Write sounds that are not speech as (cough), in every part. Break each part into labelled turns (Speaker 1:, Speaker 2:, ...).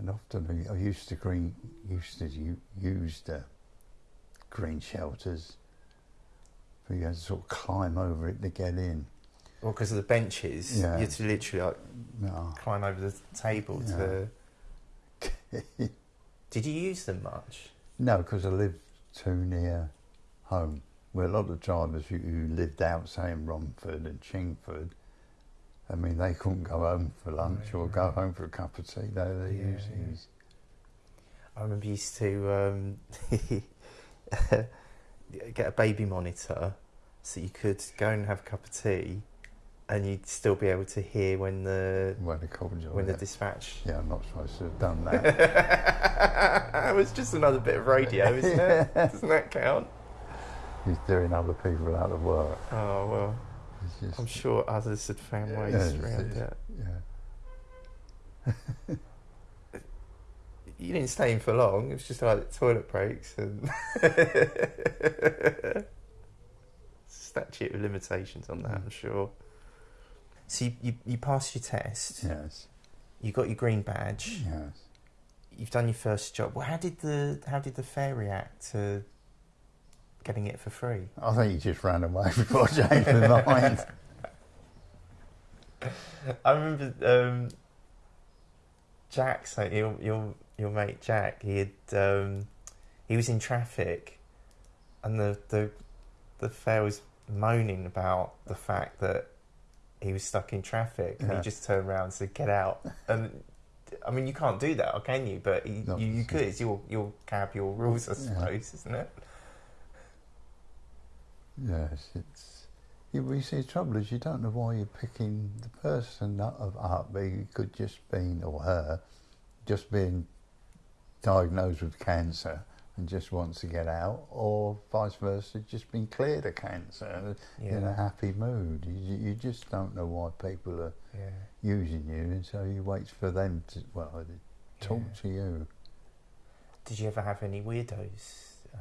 Speaker 1: And often I I used to green, used to u- use the green shelters, but you had to sort of climb over it to get in.
Speaker 2: Well, because of the benches,
Speaker 1: Yeah.
Speaker 2: you had to literally like
Speaker 1: No.
Speaker 2: climb over the table to. (laughs) Did you use them much?
Speaker 1: No, because I lived too near home. Where a lot of drivers who, who lived out, say in Romford and Chingford, I mean, they couldn't go home for lunch or go home for a cup of tea. They, they
Speaker 2: Yeah,
Speaker 1: used
Speaker 2: yeah. I remember you used to um, (laughs) get a baby monitor so you could go and have a cup of tea and you'd still be able to hear when the
Speaker 1: called you.
Speaker 2: when the dispatch
Speaker 1: yeah, I'm not supposed to have done that. (laughs)
Speaker 2: it was just another bit of radio isn't it (laughs) doesn't that count
Speaker 1: He's doing other people out of work.
Speaker 2: oh well
Speaker 1: just,
Speaker 2: I'm sure others had found ways
Speaker 1: it's-
Speaker 2: around it
Speaker 1: yeah. (laughs)
Speaker 2: you didn't stay in for long. It was just like toilet breaks and (laughs) statute of limitations on that
Speaker 1: Mm.
Speaker 2: I'm sure. So you, you, you passed your test.
Speaker 1: Yes,
Speaker 2: you got your green badge.
Speaker 1: Yes.
Speaker 2: you've done your first job. Well how did the how did the fare react to getting it for free
Speaker 1: I think he just ran away (laughs) before changed my mind.
Speaker 2: I remember um, Jack, so your your your mate Jack, he had um, he was in traffic, and the the the fare was moaning about the fact that he was stuck in traffic, and
Speaker 1: Yeah.
Speaker 2: he just turned around and said, "Get out!" And I mean, you can't do that, can you? But you,
Speaker 1: No,
Speaker 2: you, you could. It's your your cab, your rules, I
Speaker 1: Yeah.
Speaker 2: suppose, isn't it?
Speaker 1: Yes, it's. You, you see, the trouble is you don't know why you're picking the person up, up but he could just been, or her, just being diagnosed with cancer and just wants to get out, or vice versa, just been cleared of cancer in a happy mood. You, you just don't know why people are
Speaker 2: yeah.
Speaker 1: using you, and so you wait for them to, well, to talk
Speaker 2: Yeah.
Speaker 1: to you.
Speaker 2: Did you ever have any weirdos? Uh,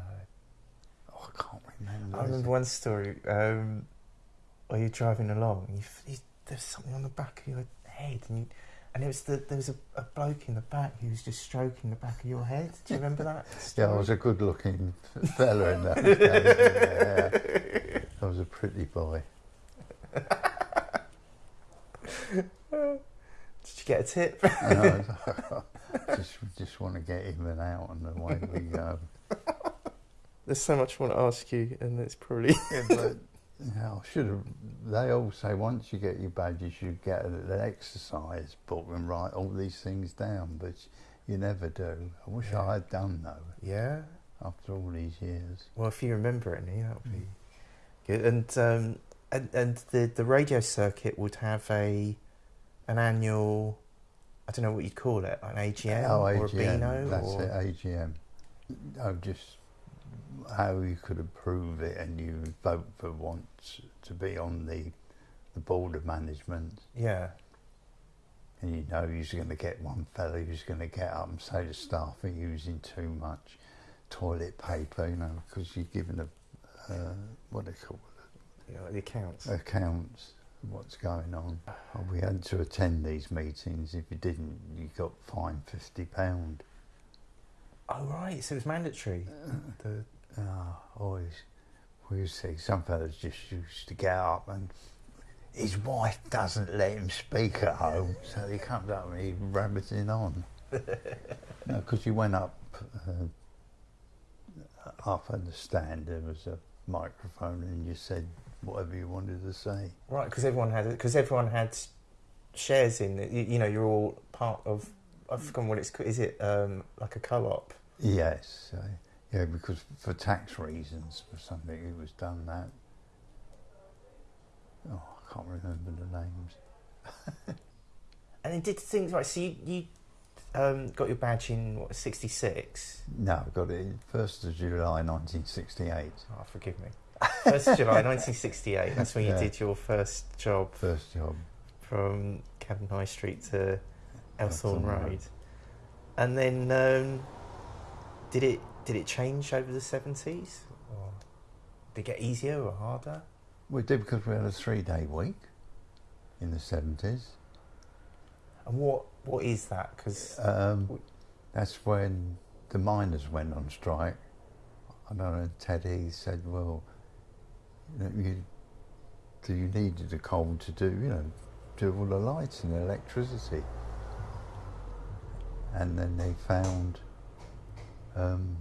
Speaker 1: Oh, I can't remember.
Speaker 2: I remember one story um, where you're driving along and you, you, there's something on the back of your head and you, and it was the, there was a, a bloke in the back who was just stroking the back of your head. Do you remember that? (laughs)
Speaker 1: Yeah,
Speaker 2: Story?
Speaker 1: I was a good-looking (laughs) fella in that. Yeah, I was a pretty boy.
Speaker 2: Did you get a tip?
Speaker 1: And I (laughs) just, just want to get in and out, and away we go.
Speaker 2: There's so much I want to ask you, and it's probably
Speaker 1: Yeah, but yeah, I should have. They all say once you get your badge, you should get an exercise book and write all these things down, but you never do. I wish
Speaker 2: Yeah.
Speaker 1: I had done though.
Speaker 2: yeah.
Speaker 1: After all these years.
Speaker 2: Well, if you remember any, that would be good. And um, and and the the radio circuit would have a an annual. I don't know what you'd call it, an AGM
Speaker 1: Oh,
Speaker 2: or a
Speaker 1: AGM,
Speaker 2: Beano,
Speaker 1: That's
Speaker 2: or
Speaker 1: it, AGM. Oh, just how you could approve it and you vote for once to be on the the board of management.
Speaker 2: yeah,
Speaker 1: And you know you're going to get one fellow who's going to get up and say to staff are using too much toilet paper, you know, because you're given a, uh, what they call
Speaker 2: you know, the accounts.
Speaker 1: accounts of what's going on. We had to attend these meetings. If you didn't, you got fined £50.
Speaker 2: Oh right, so it was mandatory. The,
Speaker 1: Oh, always. We used to see some fellas just used to get up and his wife doesn't let him speak at home, so he comes up and he's rabbiting on. (laughs) no, because you went up, uh, up at the stand, there was a microphone and you said whatever you wanted to say.
Speaker 2: right, because everyone had because everyone had shares in it. You, you know, you're all part of. I've forgotten what it's called. Is it um, like a co-op?
Speaker 1: Yes, uh, yeah, because for tax reasons, for something it was done that. Oh, I can't remember the names. (laughs)
Speaker 2: And it did things right. So you, you um, got your badge in what '66.
Speaker 1: No, I got it first of July, nineteen sixty-eight.
Speaker 2: Oh, forgive me. First of July 1968. That's when you
Speaker 1: Yeah.
Speaker 2: did your first job
Speaker 1: First job.
Speaker 2: from Camden High Street to Elthorne
Speaker 1: Elthorne
Speaker 2: Road.
Speaker 1: Road.
Speaker 2: And then um, did it did it change over the 70s? Or did it get easier or harder?
Speaker 1: We did because we had a three-day week in the seventies.
Speaker 2: And what what is that? Because
Speaker 1: Um, that's when the miners went on strike. I don't know, Ted Heath said, well, you, know, you, do you needed the coal to do, you know, do all the lights and the electricity? And then they found um,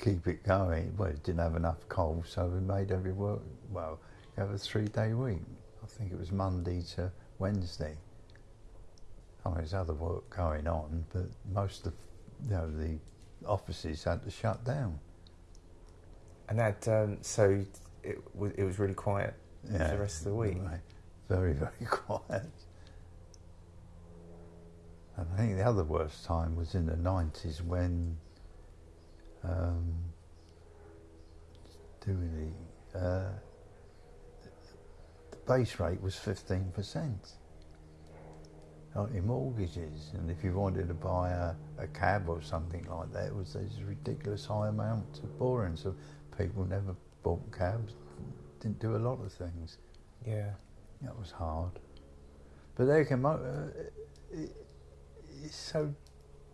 Speaker 1: keep it going, well, it didn't have enough coal, so we made every work, well, you have a three day week. I think it was Monday to Wednesday. I mean, there's other work going on, but most of you know the offices had to shut down.
Speaker 2: and that um, so it was it was really quiet for the rest of the week.
Speaker 1: right. Very, very (laughs) quiet. And I think the other worst time was in the 90s when um, doing the, uh, the base rate was 15%. On your mortgages, and if you wanted to buy a, a cab or something like that, it was this ridiculous high amount of borrowing. So people never bought cabs, didn't do a lot of things.
Speaker 2: Yeah,
Speaker 1: That was hard. But they can. Uh, it, it's so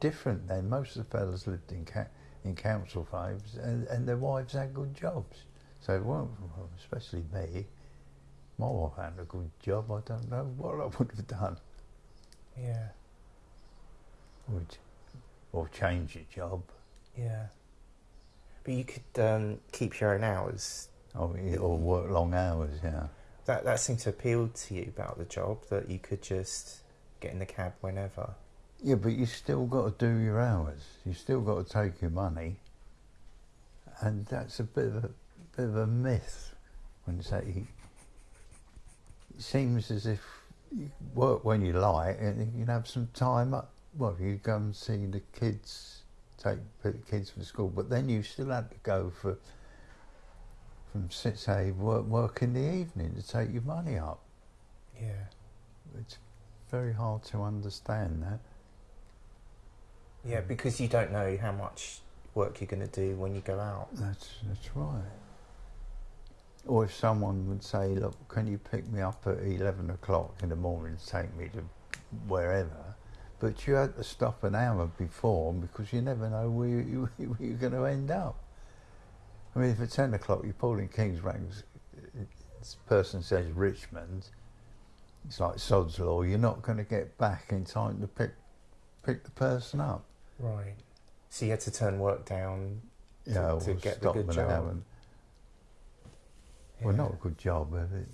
Speaker 1: different then. Most of the fellas lived in ca- in council fives, and, and their wives had good jobs. So, it weren't, especially me, my wife had a good job. I don't know what I would have done.
Speaker 2: yeah,
Speaker 1: Would or change your job.
Speaker 2: yeah. But you could um, keep your own hours.
Speaker 1: Or, or work long hours. Yeah.
Speaker 2: That that seemed to appeal to you about the job that you could just get in the cab whenever.
Speaker 1: Yeah, but you still got to do your hours. You still got to take your money, and that's a bit of a bit of a myth when you say it seems as if you work when you like and you can have some time up. Well, you go and see the kids, take the kids from school, but then you still have to go for from six say work work in the evening to take your money up.
Speaker 2: Yeah,
Speaker 1: It's very hard to understand that.
Speaker 2: Yeah, because you don't know how much work you're going to do when you go out.
Speaker 1: That's that's right. Or if someone would say, "Look, can you pick me up at eleven o'clock in the morning to take me to wherever?" But you had to stop an hour before because you never know where, you, (laughs) where you're going to end up. I mean, if at ten o'clock you're pulling King's Ranks, this person says Richmond, it's like Sod's Law. You're not going to get back in time to pick pick the person up.
Speaker 2: Right. So you had to turn work down. To-
Speaker 1: Yeah,
Speaker 2: to get the good job.
Speaker 1: hour. Well, not a good job. but it-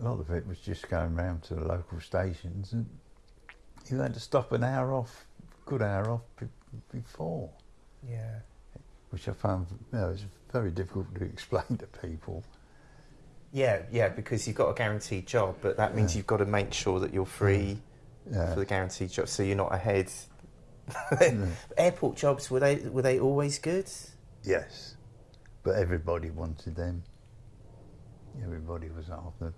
Speaker 1: A lot of it was just going round to the local stations, and you had to stop an hour off, good hour off be- before,
Speaker 2: Yeah.
Speaker 1: which I found you know, it's very difficult to (laughs) explain to people.
Speaker 2: Yeah, yeah, because you've got a guaranteed job, but that means
Speaker 1: Yeah.
Speaker 2: you've got to make sure that you're free
Speaker 1: Yeah.
Speaker 2: for the guaranteed job, so you're not ahead.
Speaker 1: Yeah. Mm. (laughs)
Speaker 2: Airport jobs were they were they always good?
Speaker 1: yes, but everybody wanted them. Everybody was after.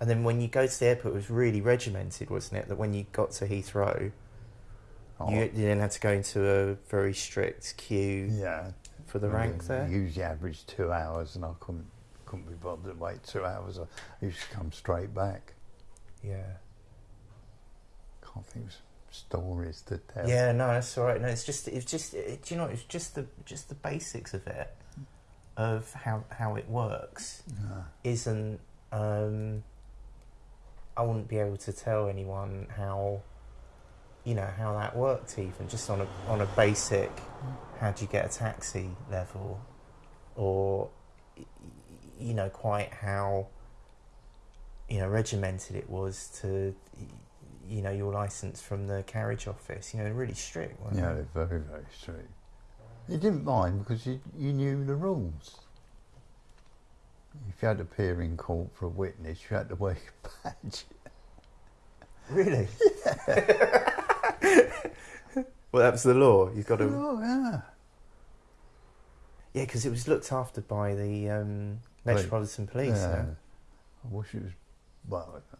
Speaker 2: And then when you go to the airport, it was really regimented, wasn't it? That when you got to Heathrow,
Speaker 1: Oh,
Speaker 2: you, you then had to go into a very strict queue
Speaker 1: yeah,
Speaker 2: for the rank there.
Speaker 1: Usually average two hours, and I couldn't couldn't be bothered to wait two hours. I used to come straight back.
Speaker 2: Yeah.
Speaker 1: Can't think of some stories to tell.
Speaker 2: Yeah, no, that's all right. No, it's just it's just it, do you know it's just the just the basics of it, of how how it works.
Speaker 1: No.
Speaker 2: isn't um, I wouldn't be able to tell anyone how you know how that worked even just on a on a basic how do you get a taxi level or you know quite how you know regimented it was to you know your license from the carriage office you know really strict weren't
Speaker 1: Yeah,
Speaker 2: they?
Speaker 1: they're very, very strict. You didn't mind because you, you knew the rules. If you had to appear in court for a witness, you had to wear your badge.
Speaker 2: really (laughs) Yeah. well that was the law you've got to
Speaker 1: Oh, yeah.
Speaker 2: Yeah, because it was looked after by the um, Metropolitan Police.
Speaker 1: yeah.
Speaker 2: yeah.
Speaker 1: I wish it was, well, I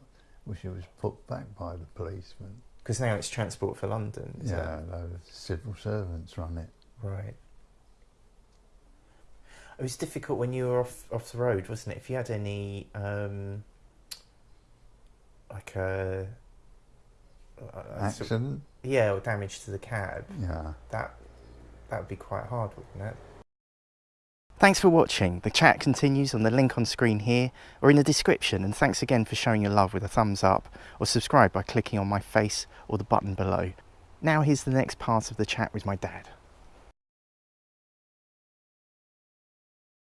Speaker 1: wish it was put back by the policeman.
Speaker 2: Because now it's Transport for London. is
Speaker 1: Yeah, the civil servants run
Speaker 2: it. Right. It was difficult when you were off off the road, wasn't it? If you had any um,
Speaker 3: like a, a- a sort-
Speaker 1: Accident?
Speaker 3: yeah, or damage to the cab,
Speaker 1: Yeah.
Speaker 3: that that would be quite hard, wouldn't it?
Speaker 2: Thanks for watching. The chat continues on the link on screen here or in the description. And thanks again for showing your love with a thumbs up or subscribe by clicking on my face or the button below. Now here's the next part of the chat with my dad.